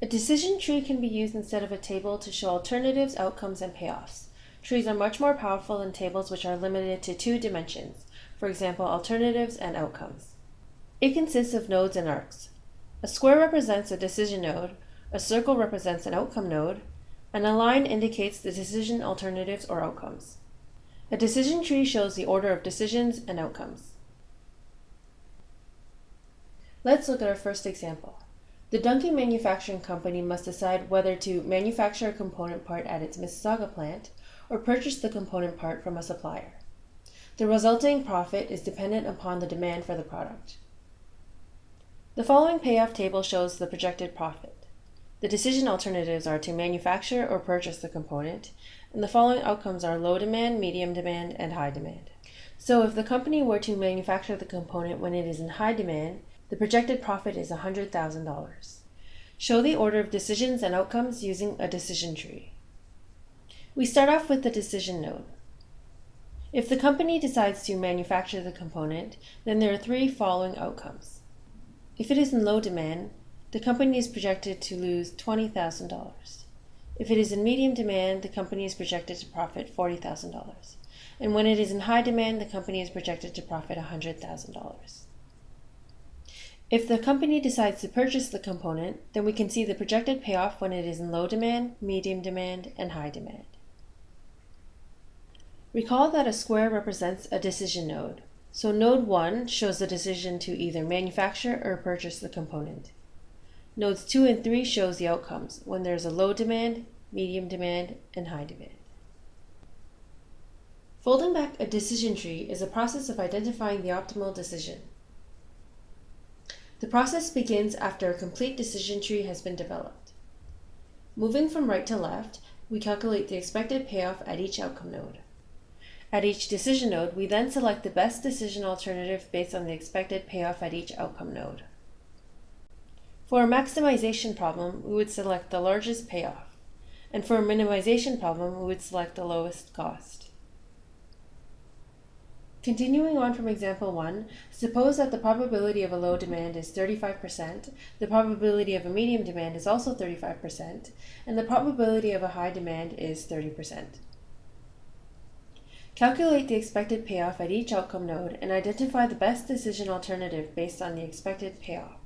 A decision tree can be used instead of a table to show alternatives, outcomes, and payoffs. Trees are much more powerful than tables which are limited to two dimensions, for example, alternatives and outcomes. It consists of nodes and arcs. A square represents a decision node, a circle represents an outcome node, and a line indicates the decision alternatives or outcomes. A decision tree shows the order of decisions and outcomes. Let's look at our first example. The Duncan Manufacturing Company must decide whether to manufacture a component part at its Mississauga plant or purchase the component part from a supplier. The resulting profit is dependent upon the demand for the product. The following payoff table shows the projected profit. The decision alternatives are to manufacture or purchase the component, and the following outcomes are low demand, medium demand, and high demand. So if the company were to manufacture the component when it is in high demand, the projected profit is $100,000. Show the order of decisions and outcomes using a decision tree. We start off with the decision node. If the company decides to manufacture the component, then there are three following outcomes. If it is in low demand, the company is projected to lose $20,000. If it is in medium demand, the company is projected to profit $40,000. And when it is in high demand, the company is projected to profit $100,000. If the company decides to purchase the component, then we can see the projected payoff when it is in low demand, medium demand, and high demand. Recall that a square represents a decision node. So node 1 shows the decision to either manufacture or purchase the component. Nodes 2 and 3 shows the outcomes when there is a low demand, medium demand, and high demand. Folding back a decision tree is a process of identifying the optimal decision. The process begins after a complete decision tree has been developed. Moving from right to left, we calculate the expected payoff at each outcome node. At each decision node, we then select the best decision alternative based on the expected payoff at each outcome node. For a maximization problem, we would select the largest payoff, and for a minimization problem, we would select the lowest cost. Continuing on from example 1, suppose that the probability of a low demand is 35%, the probability of a medium demand is also 35%, and the probability of a high demand is 30%. Calculate the expected payoff at each outcome node and identify the best decision alternative based on the expected payoff.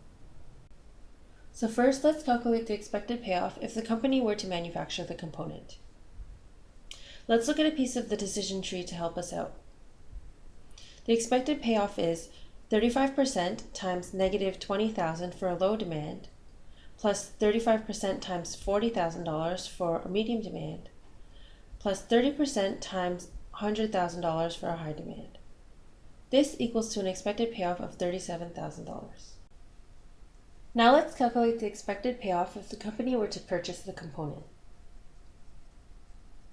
So first, let's calculate the expected payoff if the company were to manufacture the component. Let's look at a piece of the decision tree to help us out. The expected payoff is 35% times negative 20,000 for a low demand, plus 35% times $40,000 for a medium demand, plus 30% times $100,000 for a high demand. This equals to an expected payoff of $37,000. Now let's calculate the expected payoff if the company were to purchase the component.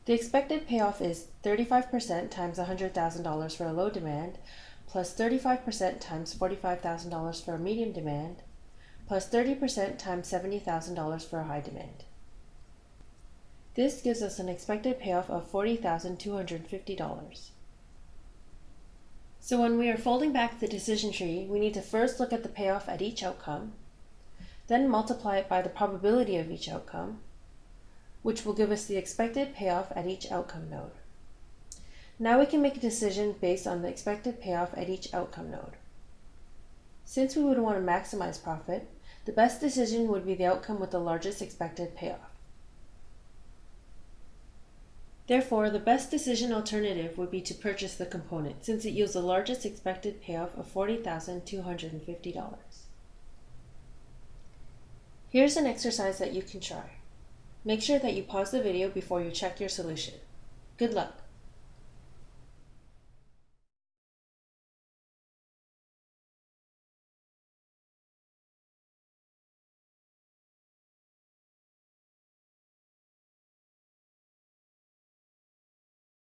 The expected payoff is 35% times $100,000 for a low demand, plus 35% times $45,000 for a medium demand, plus 30% times $70,000 for a high demand. This gives us an expected payoff of $40,250. So when we are folding back the decision tree, we need to first look at the payoff at each outcome, then multiply it by the probability of each outcome, which will give us the expected payoff at each outcome node. Now we can make a decision based on the expected payoff at each outcome node. Since we would want to maximize profit, the best decision would be the outcome with the largest expected payoff. Therefore, the best decision alternative would be to purchase the component, since it yields the largest expected payoff of $40,250. Here's an exercise that you can try. Make sure that you pause the video before you check your solution. Good luck!